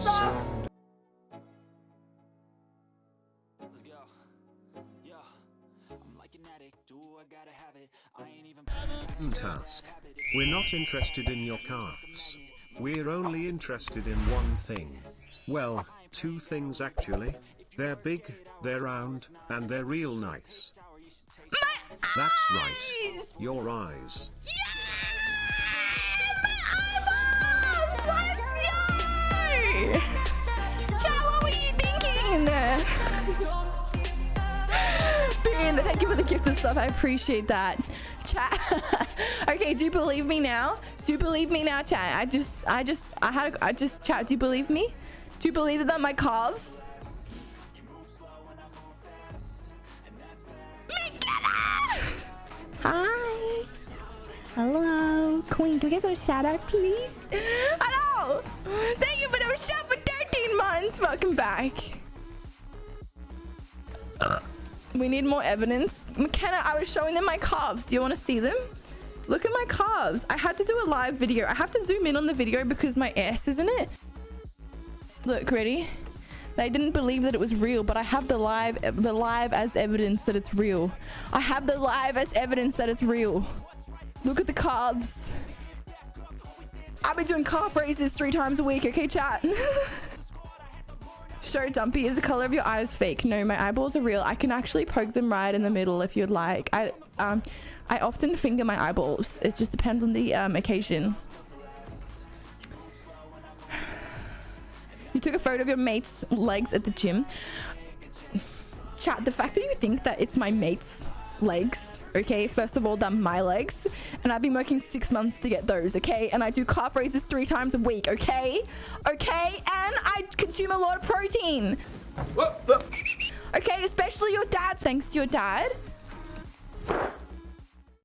Let's go. I'm like an addict. Do I gotta have it? I ain't even task. We're not interested in your calves. We're only interested in one thing. Well, two things actually. They're big, they're round, and they're real nice. My That's right. Your eyes. Chat, Bean, thank you for the gift of stuff. I appreciate that. Chat. okay, do you believe me now? Do you believe me now, chat? I just, I just, I had, a, I just chat. Do you believe me? Do you believe that my calves? Hi. Hello. Queen, can we get some shout out, please? Hello. Thank you for the shout for 13 months. Welcome back. We need more evidence. McKenna, I was showing them my calves. Do you want to see them? Look at my calves. I had to do a live video. I have to zoom in on the video because my ass is in it. Look, ready? They didn't believe that it was real, but I have the live the live as evidence that it's real. I have the live as evidence that it's real. Look at the calves. I've been doing calf raises three times a week, okay, chat? Show Dumpy, is the color of your eyes fake? No, my eyeballs are real. I can actually poke them right in the middle if you'd like. I um, I often finger my eyeballs. It just depends on the um, occasion. You took a photo of your mate's legs at the gym. Chat, the fact that you think that it's my mate's legs, okay? First of all, they're my legs. And I've been working six months to get those, okay? And I do calf raises three times a week, okay? Okay? And I consume a lot of protein. Okay, especially your dad, thanks to your dad.